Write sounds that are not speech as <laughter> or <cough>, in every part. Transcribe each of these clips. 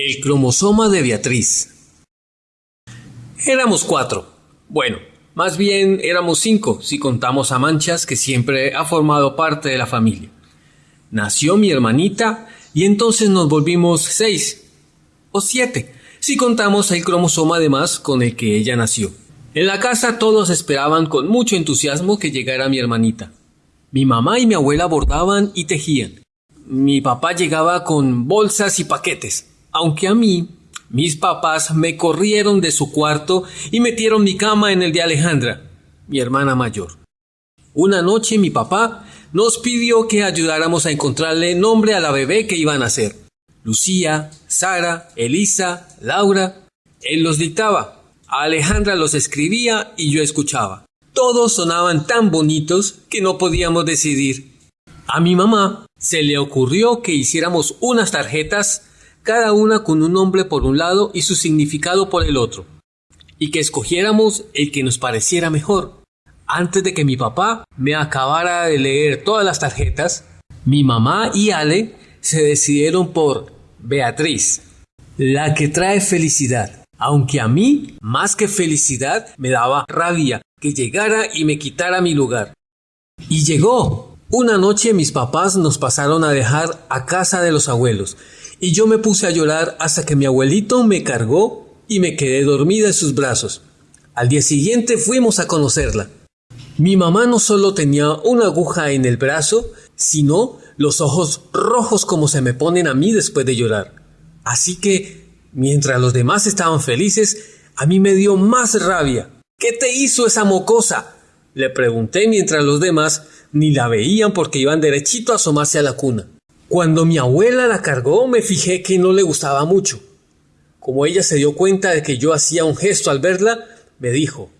El cromosoma de Beatriz. Éramos cuatro. Bueno, más bien éramos cinco si contamos a Manchas que siempre ha formado parte de la familia. Nació mi hermanita y entonces nos volvimos seis o siete si contamos el cromosoma además con el que ella nació. En la casa todos esperaban con mucho entusiasmo que llegara mi hermanita. Mi mamá y mi abuela bordaban y tejían. Mi papá llegaba con bolsas y paquetes, aunque a mí mis papás me corrieron de su cuarto y metieron mi cama en el de Alejandra, mi hermana mayor. Una noche mi papá nos pidió que ayudáramos a encontrarle nombre a la bebé que iban a nacer. Lucía, Sara, Elisa, Laura. Él los dictaba. Alejandra los escribía y yo escuchaba. Todos sonaban tan bonitos que no podíamos decidir. A mi mamá se le ocurrió que hiciéramos unas tarjetas, cada una con un nombre por un lado y su significado por el otro, y que escogiéramos el que nos pareciera mejor. Antes de que mi papá me acabara de leer todas las tarjetas, mi mamá y Ale se decidieron por Beatriz, la que trae felicidad aunque a mí, más que felicidad, me daba rabia que llegara y me quitara mi lugar. Y llegó. Una noche mis papás nos pasaron a dejar a casa de los abuelos, y yo me puse a llorar hasta que mi abuelito me cargó y me quedé dormida en sus brazos. Al día siguiente fuimos a conocerla. Mi mamá no solo tenía una aguja en el brazo, sino los ojos rojos como se me ponen a mí después de llorar. Así que Mientras los demás estaban felices, a mí me dio más rabia. ¿Qué te hizo esa mocosa? Le pregunté mientras los demás ni la veían porque iban derechito a asomarse a la cuna. Cuando mi abuela la cargó me fijé que no le gustaba mucho. Como ella se dio cuenta de que yo hacía un gesto al verla, me dijo,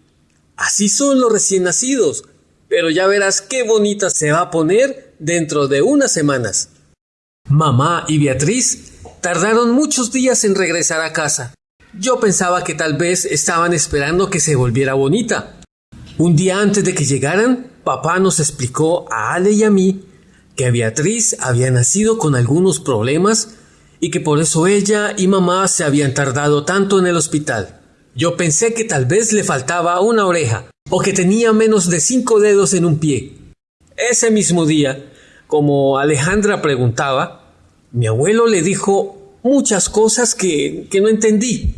Así son los recién nacidos, pero ya verás qué bonita se va a poner dentro de unas semanas. Mamá y Beatriz Tardaron muchos días en regresar a casa. Yo pensaba que tal vez estaban esperando que se volviera bonita. Un día antes de que llegaran, papá nos explicó a Ale y a mí que Beatriz había nacido con algunos problemas y que por eso ella y mamá se habían tardado tanto en el hospital. Yo pensé que tal vez le faltaba una oreja o que tenía menos de cinco dedos en un pie. Ese mismo día, como Alejandra preguntaba, mi abuelo le dijo muchas cosas que, que no entendí,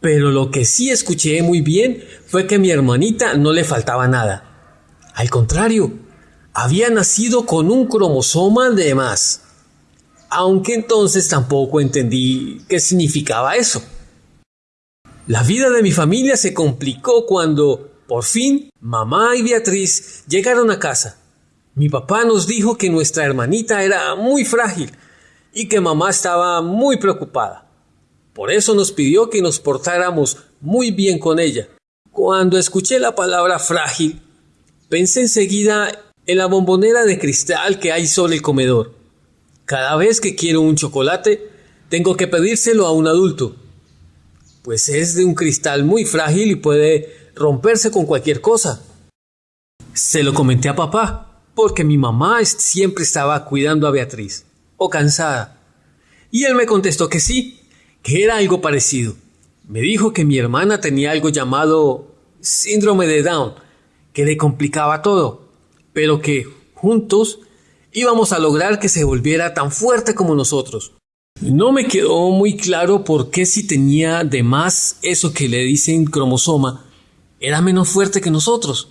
pero lo que sí escuché muy bien fue que a mi hermanita no le faltaba nada. Al contrario, había nacido con un cromosoma de más. Aunque entonces tampoco entendí qué significaba eso. La vida de mi familia se complicó cuando, por fin, mamá y Beatriz llegaron a casa. Mi papá nos dijo que nuestra hermanita era muy frágil y que mamá estaba muy preocupada. Por eso nos pidió que nos portáramos muy bien con ella. Cuando escuché la palabra frágil, pensé enseguida en la bombonera de cristal que hay sobre el comedor. Cada vez que quiero un chocolate, tengo que pedírselo a un adulto, pues es de un cristal muy frágil y puede romperse con cualquier cosa. Se lo comenté a papá, porque mi mamá siempre estaba cuidando a Beatriz cansada. Y él me contestó que sí, que era algo parecido. Me dijo que mi hermana tenía algo llamado síndrome de Down, que le complicaba todo, pero que juntos íbamos a lograr que se volviera tan fuerte como nosotros. No me quedó muy claro por qué si tenía de más eso que le dicen cromosoma, era menos fuerte que nosotros.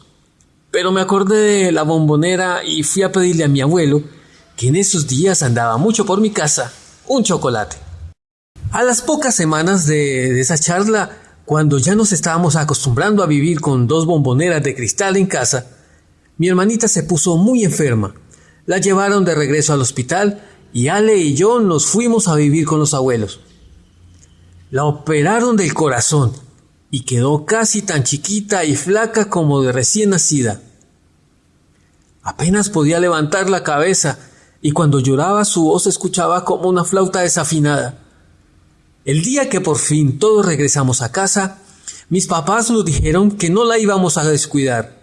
Pero me acordé de la bombonera y fui a pedirle a mi abuelo que en esos días andaba mucho por mi casa, un chocolate. A las pocas semanas de, esa charla, cuando ya nos estábamos acostumbrando a vivir con dos bomboneras de cristal en casa, mi hermanita se puso muy enferma. La llevaron de regreso al hospital y Ale y yo nos fuimos a vivir con los abuelos. La operaron del corazón y quedó casi tan chiquita y flaca como de recién nacida. Apenas podía levantar la cabeza y cuando lloraba su voz escuchaba como una flauta desafinada. El día que por fin todos regresamos a casa, mis papás nos dijeron que no la íbamos a descuidar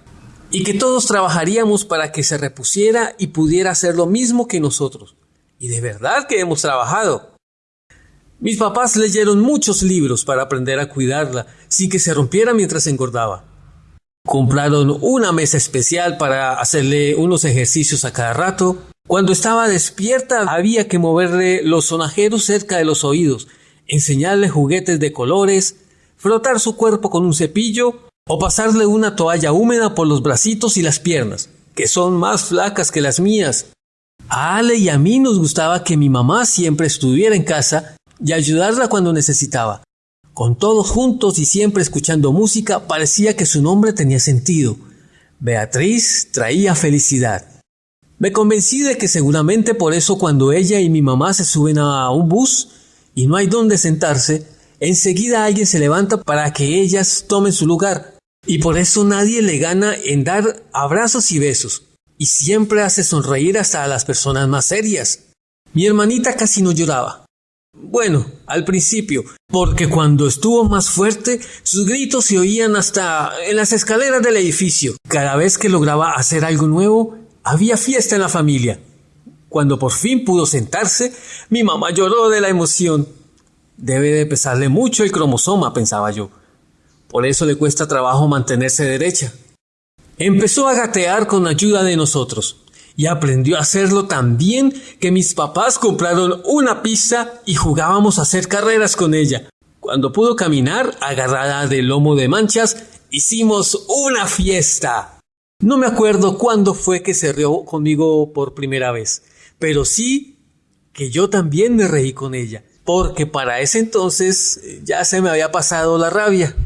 y que todos trabajaríamos para que se repusiera y pudiera hacer lo mismo que nosotros. Y de verdad que hemos trabajado. Mis papás leyeron muchos libros para aprender a cuidarla sin que se rompiera mientras engordaba. Compraron una mesa especial para hacerle unos ejercicios a cada rato. Cuando estaba despierta había que moverle los sonajeros cerca de los oídos, enseñarle juguetes de colores, frotar su cuerpo con un cepillo o pasarle una toalla húmeda por los bracitos y las piernas, que son más flacas que las mías. A Ale y a mí nos gustaba que mi mamá siempre estuviera en casa y ayudarla cuando necesitaba. Con todos juntos y siempre escuchando música, parecía que su nombre tenía sentido. Beatriz traía felicidad. Me convencí de que seguramente por eso cuando ella y mi mamá se suben a un bus y no hay dónde sentarse, enseguida alguien se levanta para que ellas tomen su lugar. Y por eso nadie le gana en dar abrazos y besos. Y siempre hace sonreír hasta a las personas más serias. Mi hermanita casi no lloraba. Bueno, al principio, porque cuando estuvo más fuerte, sus gritos se oían hasta en las escaleras del edificio. Cada vez que lograba hacer algo nuevo, había fiesta en la familia. Cuando por fin pudo sentarse, mi mamá lloró de la emoción. Debe de pesarle mucho el cromosoma, pensaba yo. Por eso le cuesta trabajo mantenerse derecha. Empezó a gatear con ayuda de nosotros y aprendió a hacerlo tan bien que mis papás compraron una pista y jugábamos a hacer carreras con ella. Cuando pudo caminar, agarrada del lomo de manchas, hicimos una fiesta. No me acuerdo cuándo fue que se rió conmigo por primera vez, pero sí que yo también me reí con ella, porque para ese entonces eh, ya se me había pasado la rabia.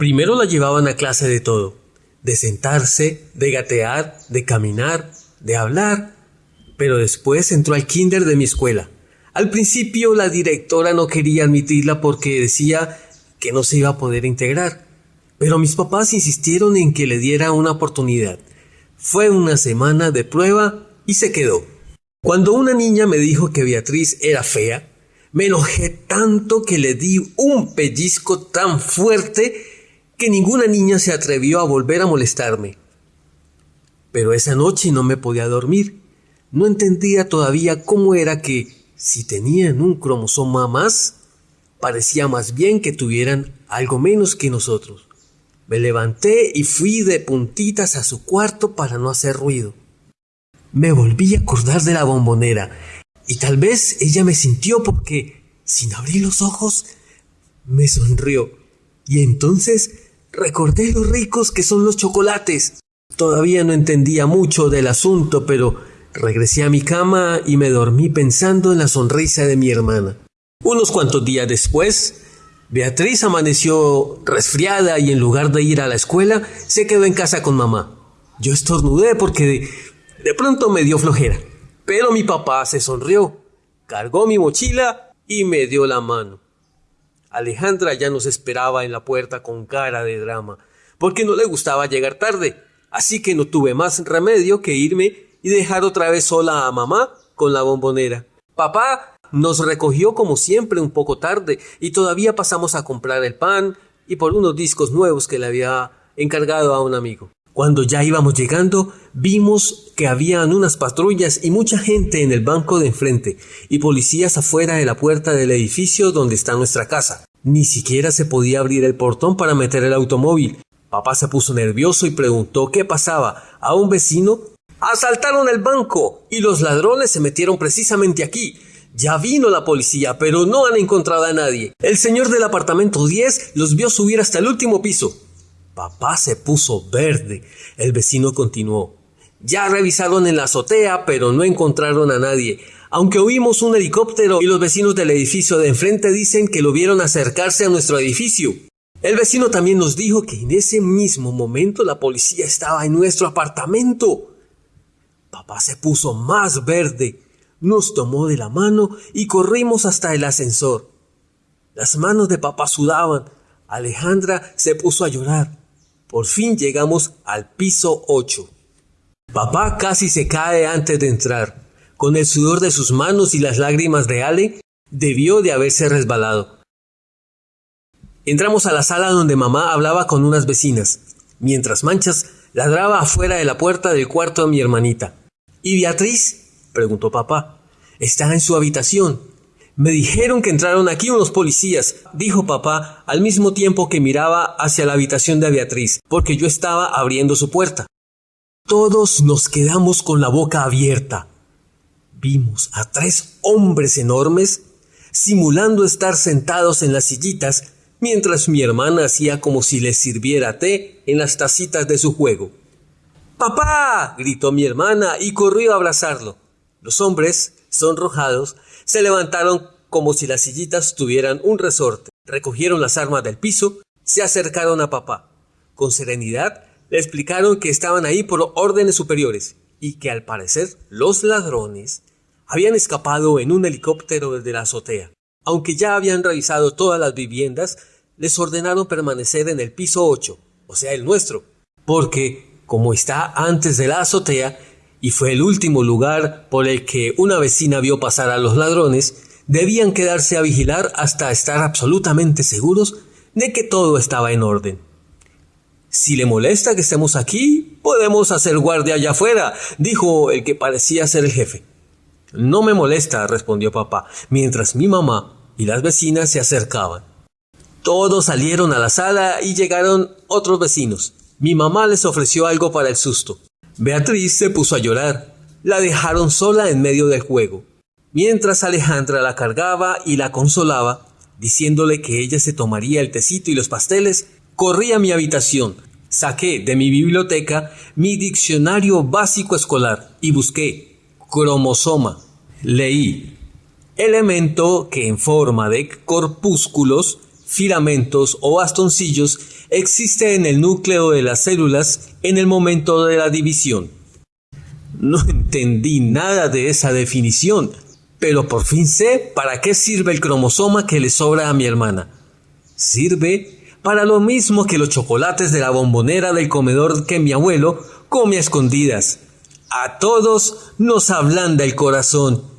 Primero la llevaban a clase de todo, de sentarse, de gatear, de caminar, de hablar, pero después entró al kinder de mi escuela. Al principio la directora no quería admitirla porque decía que no se iba a poder integrar, pero mis papás insistieron en que le diera una oportunidad. Fue una semana de prueba y se quedó. Cuando una niña me dijo que Beatriz era fea, me enojé tanto que le di un pellizco tan fuerte que ninguna niña se atrevió a volver a molestarme. Pero esa noche no me podía dormir. No entendía todavía cómo era que, si tenían un cromosoma más, parecía más bien que tuvieran algo menos que nosotros. Me levanté y fui de puntitas a su cuarto para no hacer ruido. Me volví a acordar de la bombonera, y tal vez ella me sintió porque, sin abrir los ojos, me sonrió. Y entonces recordé lo ricos que son los chocolates. Todavía no entendía mucho del asunto, pero regresé a mi cama y me dormí pensando en la sonrisa de mi hermana. Unos cuantos días después, Beatriz amaneció resfriada y en lugar de ir a la escuela, se quedó en casa con mamá. Yo estornudé porque de, pronto me dio flojera. Pero mi papá se sonrió, cargó mi mochila y me dio la mano. Alejandra ya nos esperaba en la puerta con cara de drama, porque no le gustaba llegar tarde así que no tuve más remedio que irme y dejar otra vez sola a mamá con la bombonera. Papá nos recogió como siempre un poco tarde y todavía pasamos a comprar el pan y por unos discos nuevos que le había encargado a un amigo. Cuando ya íbamos llegando, vimos que habían unas patrullas y mucha gente en el banco de enfrente y policías afuera de la puerta del edificio donde está nuestra casa. Ni siquiera se podía abrir el portón para meter el automóvil Papá se puso nervioso y preguntó qué pasaba. A un vecino asaltaron el banco y los ladrones se metieron precisamente aquí. Ya vino la policía, pero no han encontrado a nadie. El señor del apartamento 10 los vio subir hasta el último piso. Papá se puso verde. El vecino continuó. Ya revisaron en la azotea, pero no encontraron a nadie. Aunque oímos un helicóptero y los vecinos del edificio de enfrente dicen que lo vieron acercarse a nuestro edificio. El vecino también nos dijo que en ese mismo momento la policía estaba en nuestro apartamento. Papá se puso más verde, nos tomó de la mano y corrimos hasta el ascensor. Las manos de papá sudaban. Alejandra se puso a llorar. Por fin llegamos al piso 8. Papá casi se cae antes de entrar. Con el sudor de sus manos y las lágrimas de Ale, debió de haberse resbalado. Entramos a la sala donde mamá hablaba con unas vecinas, mientras Manchas ladraba afuera de la puerta del cuarto de mi hermanita. ¿Y Beatriz? preguntó papá. Está en su habitación. Me dijeron que entraron aquí unos policías, dijo papá al mismo tiempo que miraba hacia la habitación de Beatriz, porque yo estaba abriendo su puerta. Todos nos quedamos con la boca abierta. Vimos a tres hombres enormes simulando estar sentados en las sillitas mientras mi hermana hacía como si les sirviera té en las tacitas de su juego. ¡Papá! gritó mi hermana y corrió a abrazarlo. Los hombres, sonrojados, se levantaron como si las sillitas tuvieran un resorte, recogieron las armas del piso, se acercaron a papá. Con serenidad le explicaron que estaban ahí por órdenes superiores y que al parecer los ladrones habían escapado en un helicóptero desde la azotea. Aunque ya habían revisado todas las viviendas, les ordenaron permanecer en el piso 8, o sea, el nuestro, porque, como está antes de la azotea, y fue el último lugar por el que una vecina vio pasar a los ladrones, debían quedarse a vigilar hasta estar absolutamente seguros de que todo estaba en orden. Si le molesta que estemos aquí, podemos hacer guardia allá afuera, dijo el que parecía ser el jefe. No me molesta, respondió papá, mientras mi mamá y las vecinas se acercaban. Todos salieron a la sala y llegaron otros vecinos. Mi mamá les ofreció algo para el susto. Beatriz se puso a llorar. La dejaron sola en medio del juego. Mientras Alejandra la cargaba y la consolaba, diciéndole que ella se tomaría el tecito y los pasteles, corrí a mi habitación, saqué de mi biblioteca mi diccionario básico escolar y busqué cromosoma. Leí elemento que en forma de corpúsculos, filamentos o bastoncillos existe en el núcleo de las células en el momento de la división. No <laughs> entendí nada de esa definición, pero por fin sé para qué sirve el cromosoma que le sobra a mi hermana. Sirve para lo mismo que los chocolates de la bombonera del comedor que mi abuelo come a escondidas. A todos nos ablanda el corazón